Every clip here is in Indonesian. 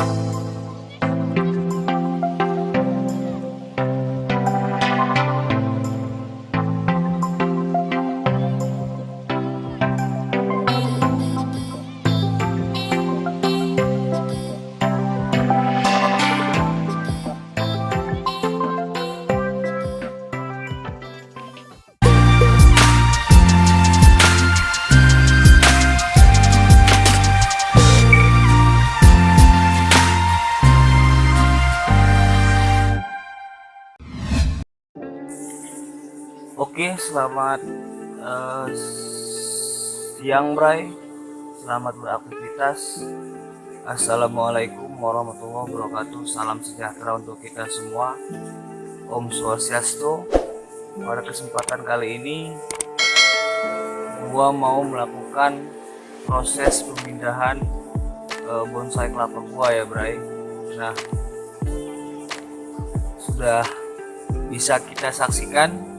Bye. Oke, selamat uh, siang Bray. Selamat beraktivitas. Assalamualaikum warahmatullahi wabarakatuh. Salam sejahtera untuk kita semua. Om Swastiastu. Pada kesempatan kali ini gua mau melakukan proses pemindahan uh, bonsai kelapa gua ya, Bray. Nah, sudah bisa kita saksikan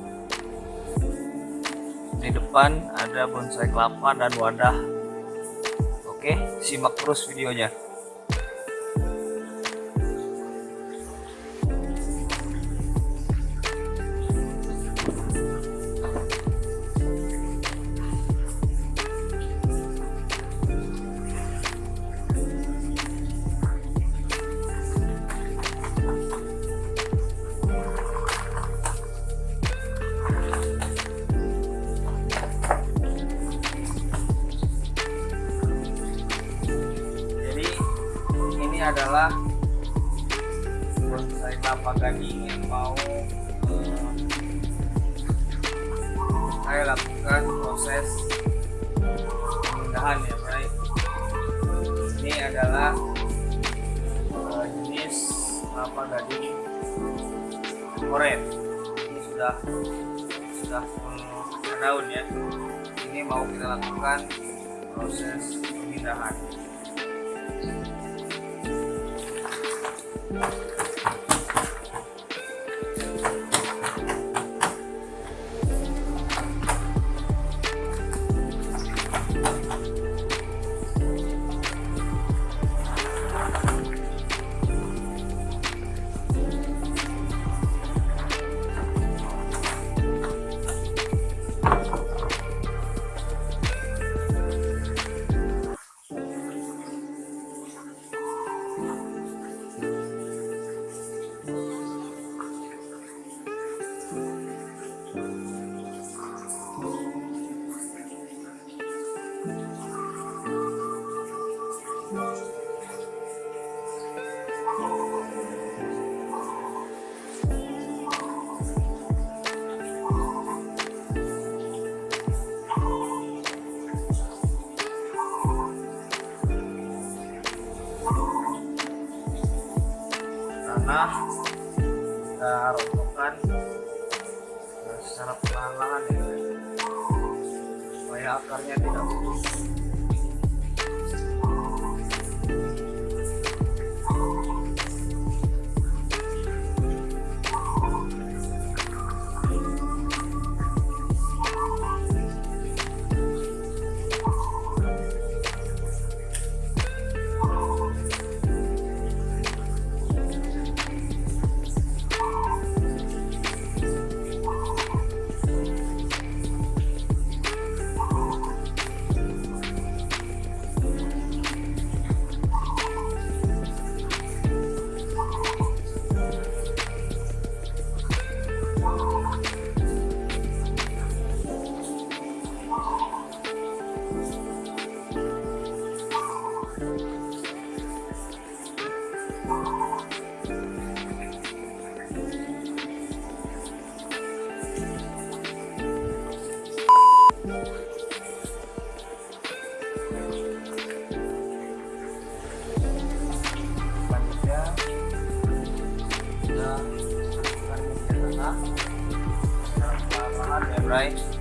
depan ada bonsai kelapa dan wadah. Oke simak terus videonya adalah bonsai kelapa yang mau uh, saya lakukan proses pemindahan ya Bray. Ini adalah uh, jenis kelapa gading oren. Ini sudah sudah daun ya. Ini mau kita lakukan proses pemindahan Thank you. Secara perlahan-lahan ya. Supaya akarnya tidak putus right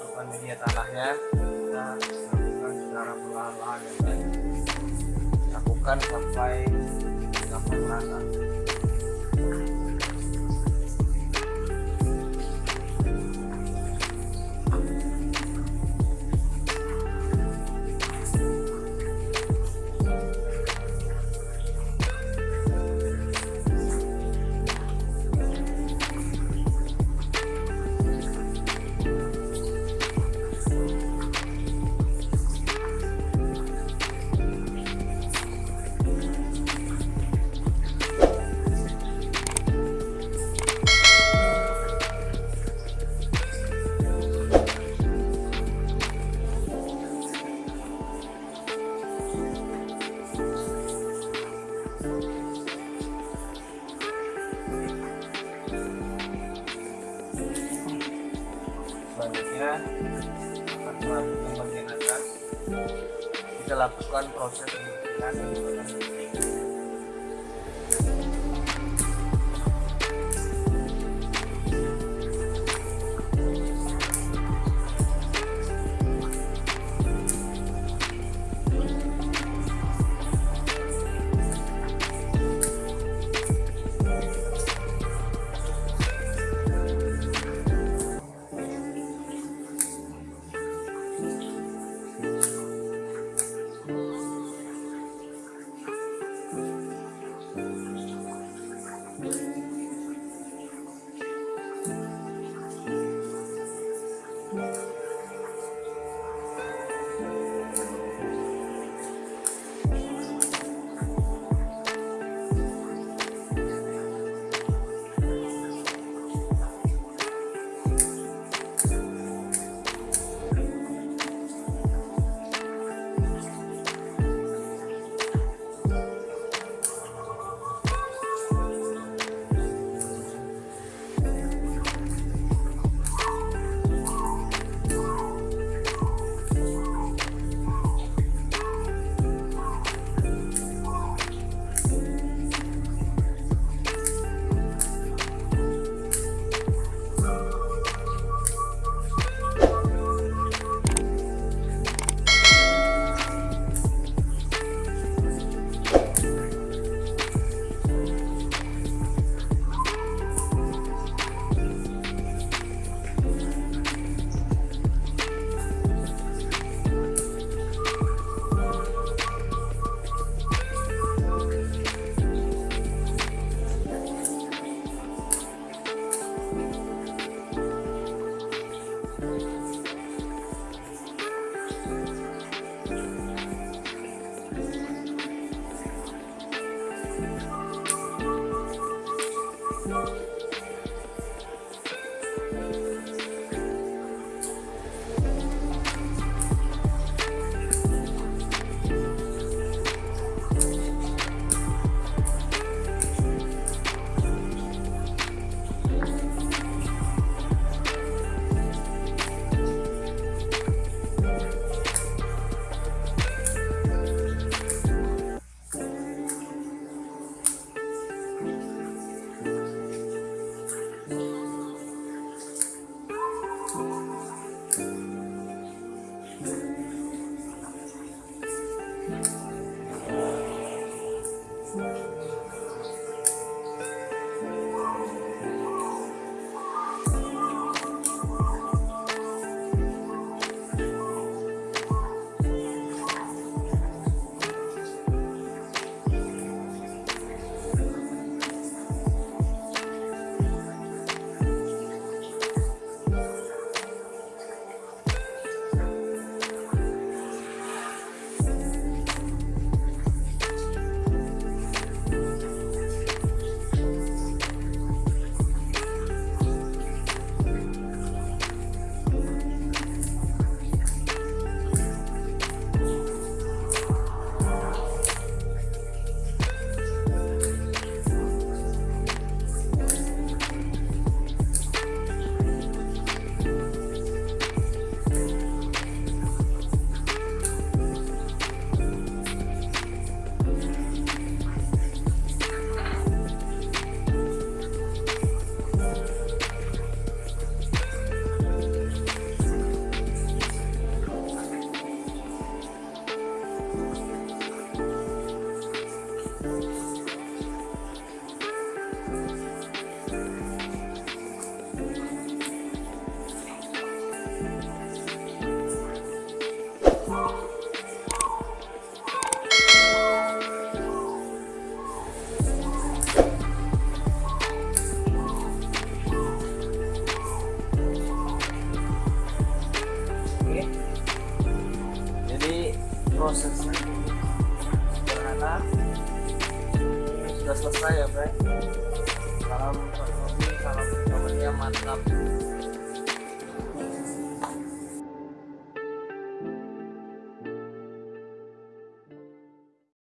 memasukkan media tanahnya kita lakukan secara perlahan-lahan lakukan sampai sampai merata lakukan proses pembersihan